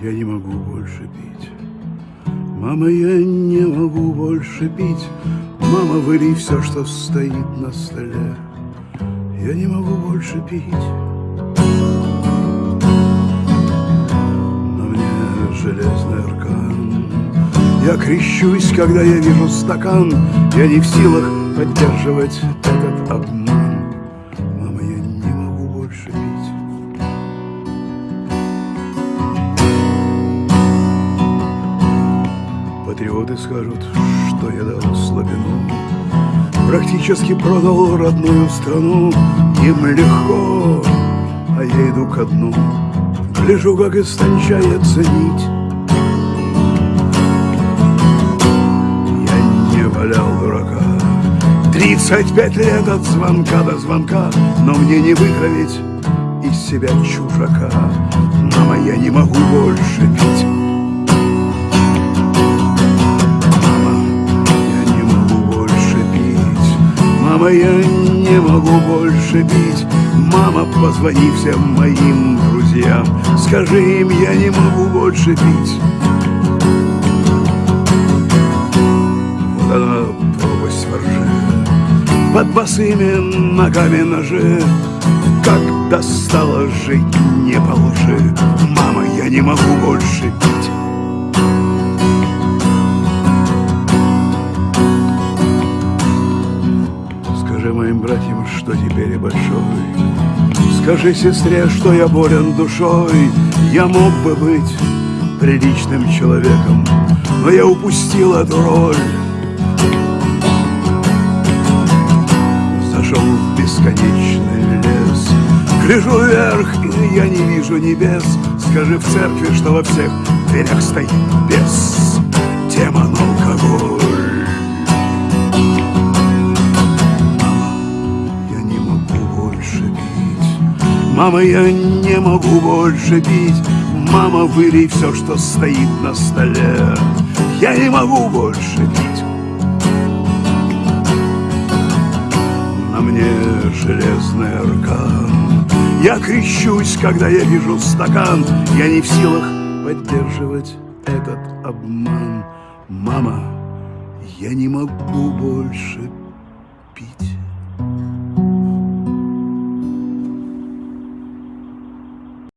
Я не могу больше пить. Мама, я не могу больше пить. Мама, вылей все, что стоит на столе. Я не могу больше пить. На мне железный аркан. Я крещусь, когда я вижу стакан. Я не в силах поддерживать этот обман. Патриоты скажут, что я дал слабину. Практически продал родную страну. Им легко, а я иду ко дну. Гляжу, как истончается нить Я не валял дурака. Тридцать пять лет от звонка до звонка Но мне не вытравить из себя чужака. Мама, я не могу больше пить Мама, я не могу больше пить. Мама, позвони всем моим друзьям. Скажи им, я не могу больше пить. Вот она пропасть воржи Под босыми ногами ножи. Как достало жить не по лжи Мама, я не могу больше пить Скажи моим братьям, что теперь я большой. Скажи сестре, что я болен душой. Я мог бы быть приличным человеком Но я упустил эту роль. Зашел в бесконечный лес. Гляжу вверх, и я не вижу небес. Скажи в церкви, что во всех дверях стоит бес. Демон алкоголь Мама, я не могу больше пить. Мама, вылей все, что стоит на столе. Я не могу больше пить. На мне железный аркан. Я крещусь, когда я вижу стакан. Я не в силах поддерживать этот обман. Мама, я не могу больше пить